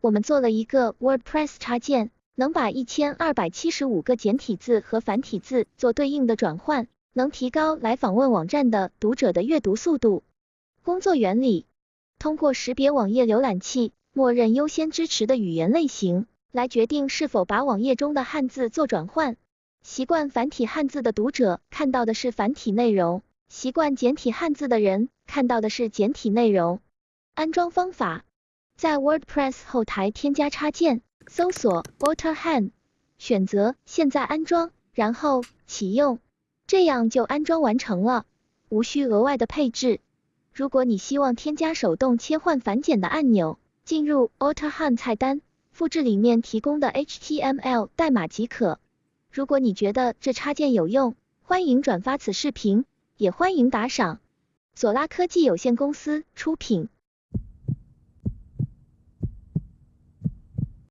我们做了一个 WordPress 插件，能把一千二百七十五个简体字和繁体字做对应的转换，能提高来访问网站的读者的阅读速度。工作原理：通过识别网页浏览器默认优先支持的语言类型，来决定是否把网页中的汉字做转换。习惯繁体汉字的读者看到的是繁体内容，习惯简体汉字的人看到的是简体内容。安装方法：在 WordPress 后台添加插件，搜索 AutoHand，选择现在安装，然后启用，这样就安装完成了，无需额外的配置。如果你希望添加手动切换繁简的按钮，进入 AutoHand 菜单，复制里面提供的 HTML 代码即可。如果你觉得这插件有用，欢迎转发此视频，也欢迎打赏。索拉科技有限公司出品。